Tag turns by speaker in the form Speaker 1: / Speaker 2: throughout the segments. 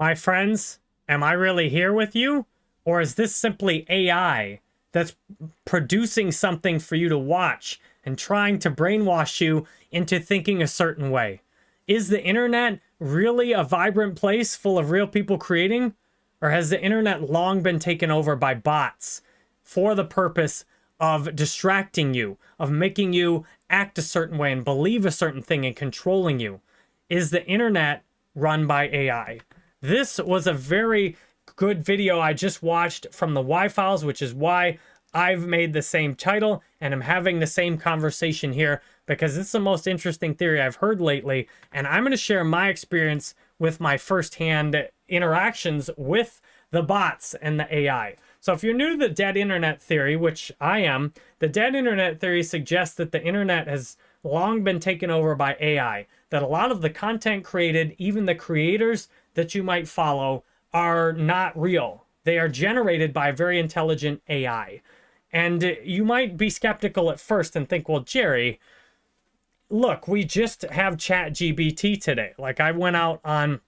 Speaker 1: My friends, am I really here with you? Or is this simply AI that's producing something for you to watch and trying to brainwash you into thinking a certain way? Is the internet really a vibrant place full of real people creating? Or has the internet long been taken over by bots for the purpose of distracting you, of making you act a certain way and believe a certain thing and controlling you? Is the internet run by AI? This was a very good video I just watched from the Why Files, which is why I've made the same title and I'm having the same conversation here because it's the most interesting theory I've heard lately. And I'm going to share my experience with my firsthand interactions with the bots and the AI. So if you're new to the dead internet theory, which I am, the dead internet theory suggests that the internet has long been taken over by AI, that a lot of the content created, even the creators that you might follow, are not real. They are generated by very intelligent AI. And you might be skeptical at first and think, well, Jerry, look, we just have ChatGPT today. Like I went out on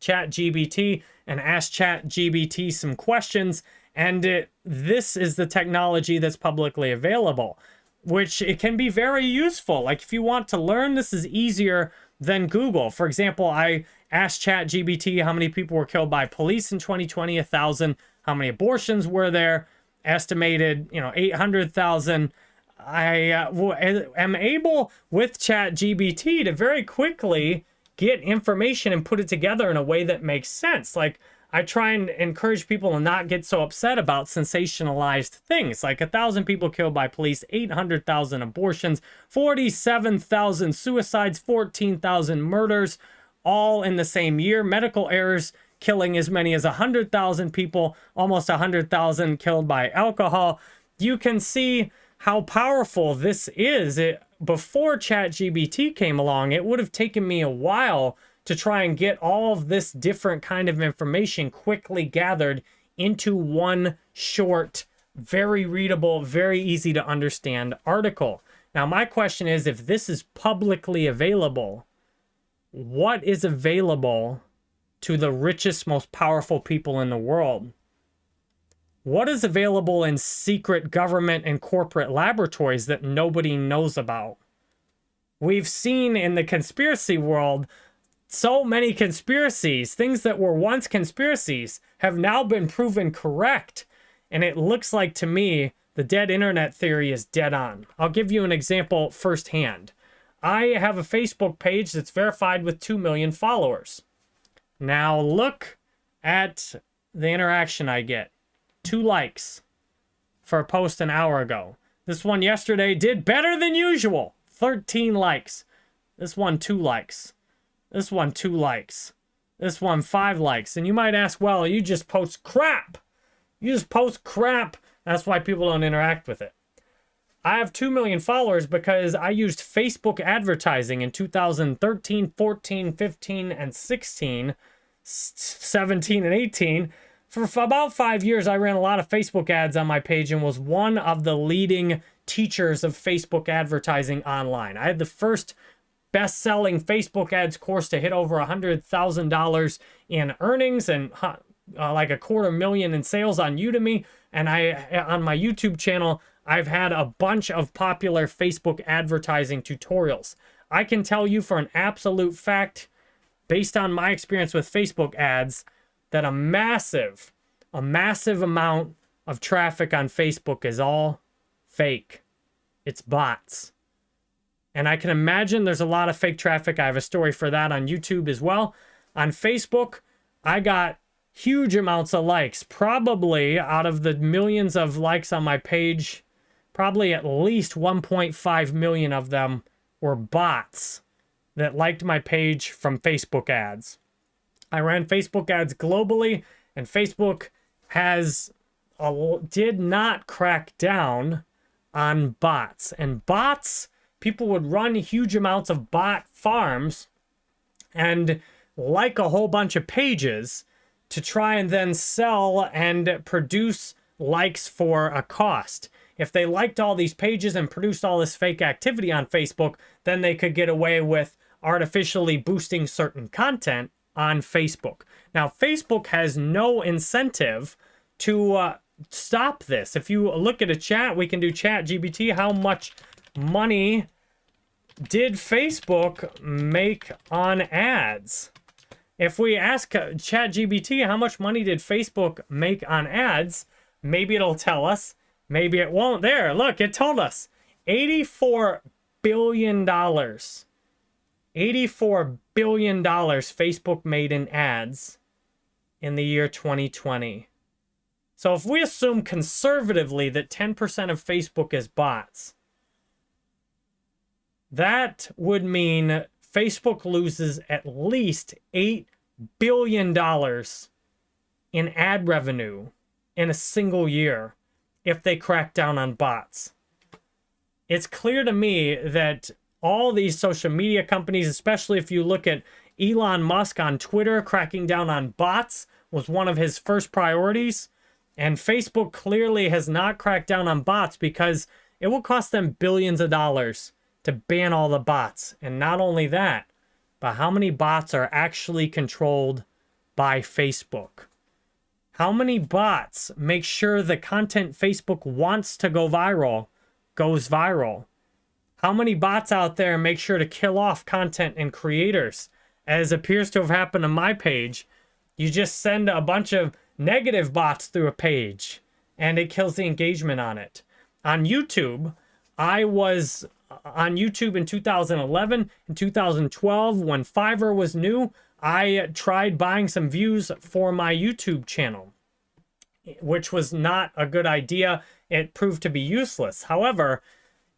Speaker 1: ChatGPT and asked ChatGPT some questions and it, this is the technology that's publicly available, which it can be very useful. Like if you want to learn, this is easier than Google. For example, I asked ChatGPT how many people were killed by police in 2020, a thousand. How many abortions were there? Estimated, you know, 800,000. I uh, am able with ChatGPT to very quickly get information and put it together in a way that makes sense. Like I try and encourage people to not get so upset about sensationalized things like a thousand people killed by police, 800,000 abortions, 47,000 suicides, 14,000 murders, all in the same year. Medical errors killing as many as 100,000 people, almost 100,000 killed by alcohol. You can see how powerful this is. It, before ChatGPT came along, it would have taken me a while to try and get all of this different kind of information quickly gathered into one short, very readable, very easy to understand article. Now, my question is, if this is publicly available, what is available to the richest, most powerful people in the world? What is available in secret government and corporate laboratories that nobody knows about? We've seen in the conspiracy world so many conspiracies, things that were once conspiracies, have now been proven correct. And it looks like to me, the dead internet theory is dead on. I'll give you an example firsthand. I have a Facebook page that's verified with 2 million followers. Now look at the interaction I get. Two likes for a post an hour ago. This one yesterday did better than usual. 13 likes. This one, two likes. This one, two likes. This one, five likes. And you might ask, well, you just post crap. You just post crap. That's why people don't interact with it. I have 2 million followers because I used Facebook advertising in 2013, 14, 15, and 16, 17, and 18. For about five years, I ran a lot of Facebook ads on my page and was one of the leading teachers of Facebook advertising online. I had the first best-selling Facebook ads course to hit over a $100,000 in earnings and uh, like a quarter million in sales on Udemy. And I on my YouTube channel, I've had a bunch of popular Facebook advertising tutorials. I can tell you for an absolute fact, based on my experience with Facebook ads, that a massive, a massive amount of traffic on Facebook is all fake. It's bots. And I can imagine there's a lot of fake traffic. I have a story for that on YouTube as well. On Facebook, I got huge amounts of likes. Probably out of the millions of likes on my page, probably at least 1.5 million of them were bots that liked my page from Facebook ads. I ran Facebook ads globally, and Facebook has a, did not crack down on bots. And bots people would run huge amounts of bot farms and like a whole bunch of pages to try and then sell and produce likes for a cost. If they liked all these pages and produced all this fake activity on Facebook, then they could get away with artificially boosting certain content on Facebook. Now, Facebook has no incentive to uh, stop this. If you look at a chat, we can do ChatGPT. How much money did Facebook make on ads? If we ask uh, ChatGPT how much money did Facebook make on ads, maybe it'll tell us. Maybe it won't. There, look, it told us. $84 billion. $84 billion Facebook made in ads in the year 2020. So if we assume conservatively that 10% of Facebook is bots, that would mean Facebook loses at least $8 billion in ad revenue in a single year if they crack down on bots. It's clear to me that all these social media companies, especially if you look at Elon Musk on Twitter, cracking down on bots was one of his first priorities. And Facebook clearly has not cracked down on bots because it will cost them billions of dollars to ban all the bots. And not only that, but how many bots are actually controlled by Facebook? How many bots make sure the content Facebook wants to go viral goes viral? How many bots out there make sure to kill off content and creators? As appears to have happened on my page, you just send a bunch of negative bots through a page and it kills the engagement on it. On YouTube, I was Uh, on YouTube in 2011 and 2012 when Fiverr was new. I tried buying some views for my YouTube channel, which was not a good idea. It proved to be useless. However,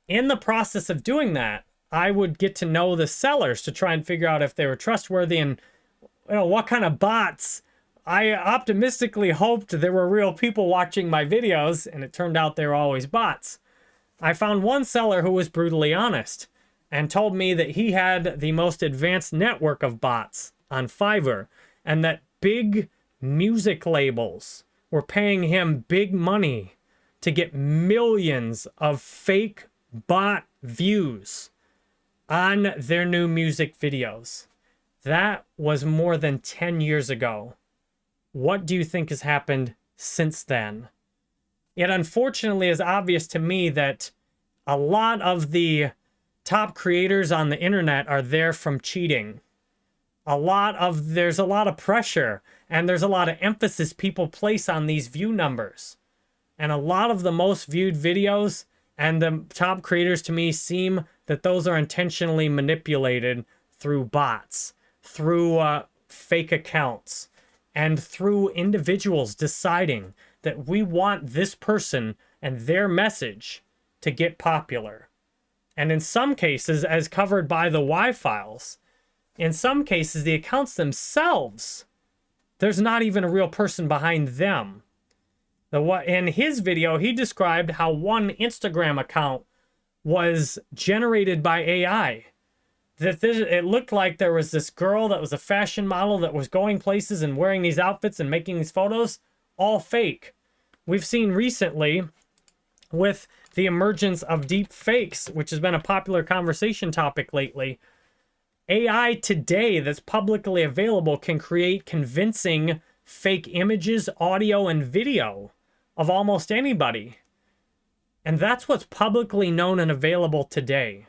Speaker 1: in the process of doing that, I would get to know the sellers to try and figure out if they were trustworthy and you know what kind of bots I optimistically hoped there were real people watching my videos, and it turned out they were always bots. I found one seller who was brutally honest and told me that he had the most advanced network of bots on Fiverr and that big music labels were paying him big money to get millions of fake bot views on their new music videos. That was more than 10 years ago. What do you think has happened since then? It unfortunately is obvious to me that a lot of the top creators on the internet are there from cheating. A lot of, there's a lot of pressure and there's a lot of emphasis people place on these view numbers. And a lot of the most viewed videos and the top creators to me seem that those are intentionally manipulated through bots, through uh, fake accounts, and through individuals deciding that we want this person and their message to get popular. And in some cases, as covered by the Why Files, in some cases, the accounts themselves, there's not even a real person behind them. The what in his video, he described how one Instagram account was generated by AI that this, it looked like there was this girl that was a fashion model that was going places and wearing these outfits and making these photos, all fake. We've seen recently with the emergence of deep fakes, which has been a popular conversation topic lately. AI today that's publicly available can create convincing fake images, audio, and video of almost anybody. And that's what's publicly known and available today.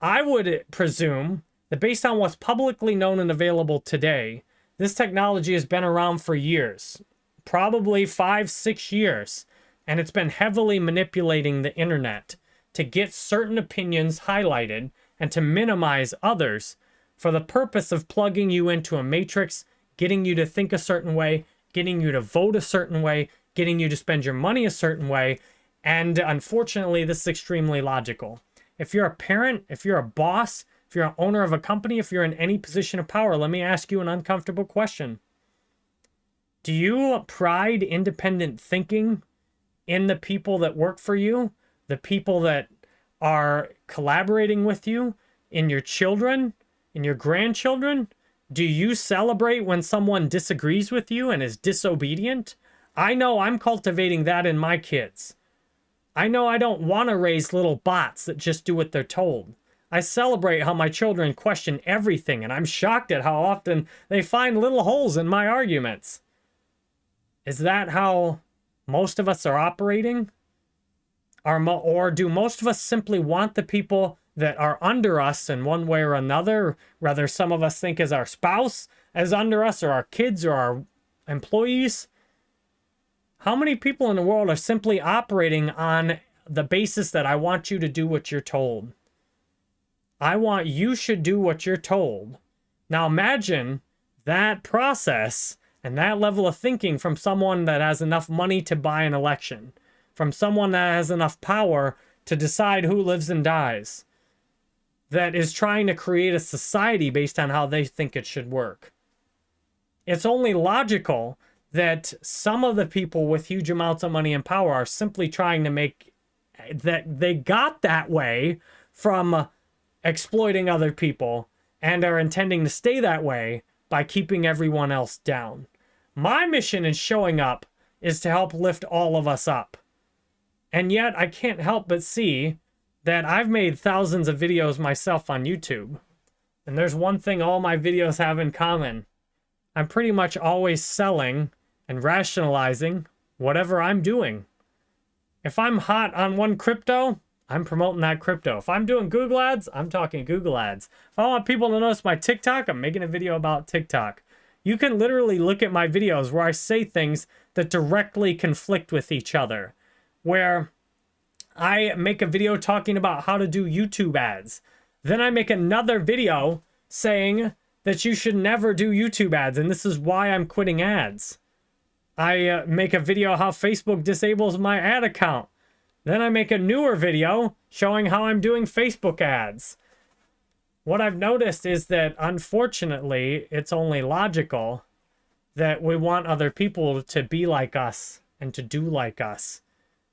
Speaker 1: I would presume that based on what's publicly known and available today, this technology has been around for years, probably five, six years, and it's been heavily manipulating the internet to get certain opinions highlighted and to minimize others for the purpose of plugging you into a matrix, getting you to think a certain way, getting you to vote a certain way, getting you to spend your money a certain way. And unfortunately, this is extremely logical. If you're a parent, if you're a boss, if you're an owner of a company, if you're in any position of power, let me ask you an uncomfortable question. Do you pride independent thinking in the people that work for you, the people that are collaborating with you, in your children, in your grandchildren? Do you celebrate when someone disagrees with you and is disobedient? I know I'm cultivating that in my kids. I know I don't want to raise little bots that just do what they're told. I celebrate how my children question everything, and I'm shocked at how often they find little holes in my arguments. Is that how most of us are operating? Or do most of us simply want the people that are under us in one way or another, whether some of us think as our spouse as under us, or our kids, or our employees? How many people in the world are simply operating on the basis that I want you to do what you're told? I want you should do what you're told. Now imagine that process and that level of thinking from someone that has enough money to buy an election, from someone that has enough power to decide who lives and dies, that is trying to create a society based on how they think it should work. It's only logical that some of the people with huge amounts of money and power are simply trying to make that they got that way from exploiting other people and are intending to stay that way by keeping everyone else down. My mission in showing up is to help lift all of us up. And yet I can't help but see that I've made thousands of videos myself on YouTube. And there's one thing all my videos have in common. I'm pretty much always selling and rationalizing whatever I'm doing. If I'm hot on one crypto, I'm promoting that crypto. If I'm doing Google ads, I'm talking Google ads. If I want people to notice my TikTok, I'm making a video about TikTok. You can literally look at my videos where I say things that directly conflict with each other. Where I make a video talking about how to do YouTube ads. Then I make another video saying that you should never do YouTube ads and this is why I'm quitting ads. I uh, make a video how Facebook disables my ad account. Then I make a newer video showing how I'm doing Facebook ads. What I've noticed is that unfortunately, it's only logical that we want other people to be like us and to do like us.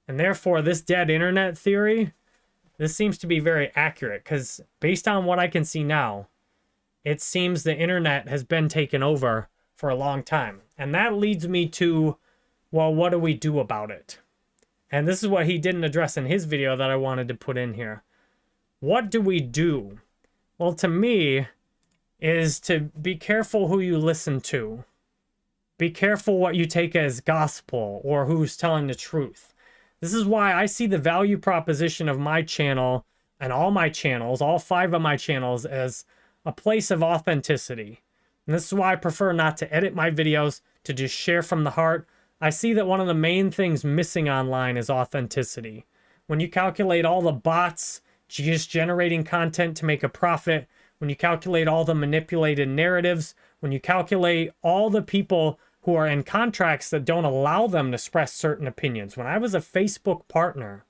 Speaker 1: And therefore, this dead internet theory, this seems to be very accurate because based on what I can see now, it seems the internet has been taken over for a long time. And that leads me to, well, what do we do about it? And this is what he didn't address in his video that I wanted to put in here. What do we do? Well, to me, is to be careful who you listen to. Be careful what you take as gospel or who's telling the truth. This is why I see the value proposition of my channel and all my channels, all five of my channels, as a place of authenticity. And this is why I prefer not to edit my videos, to just share from the heart. I see that one of the main things missing online is authenticity. When you calculate all the bots just generating content to make a profit, when you calculate all the manipulated narratives, when you calculate all the people who are in contracts that don't allow them to express certain opinions. When I was a Facebook partner,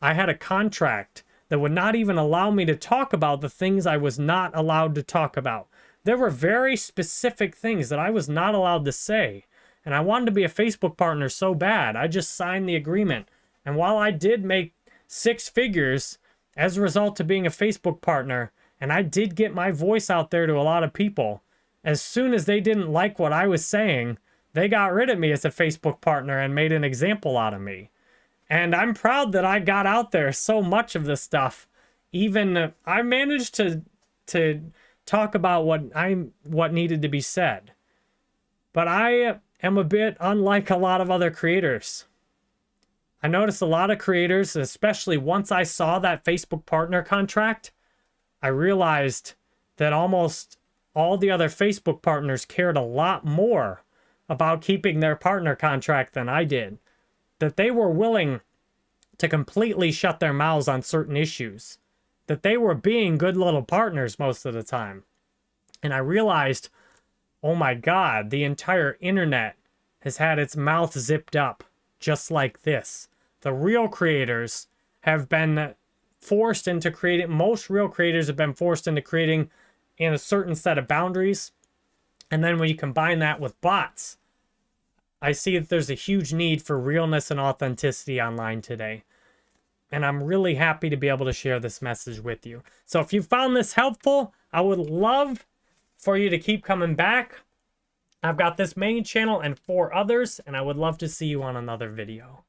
Speaker 1: I had a contract that would not even allow me to talk about the things I was not allowed to talk about. There were very specific things that I was not allowed to say. And I wanted to be a Facebook partner so bad. I just signed the agreement. And while I did make six figures as a result of being a Facebook partner, and I did get my voice out there to a lot of people, as soon as they didn't like what I was saying, they got rid of me as a Facebook partner and made an example out of me. And I'm proud that I got out there so much of this stuff. Even uh, I managed to to talk about what I'm what needed to be said. But I uh, am a bit unlike a lot of other creators. I noticed a lot of creators, especially once I saw that Facebook partner contract, I realized that almost all the other Facebook partners cared a lot more about keeping their partner contract than I did. That they were willing to completely shut their mouths on certain issues that they were being good little partners most of the time. And I realized, oh my God, the entire internet has had its mouth zipped up just like this. The real creators have been forced into creating, most real creators have been forced into creating in a certain set of boundaries. And then when you combine that with bots, I see that there's a huge need for realness and authenticity online today and I'm really happy to be able to share this message with you. So if you found this helpful, I would love for you to keep coming back. I've got this main channel and four others, and I would love to see you on another video.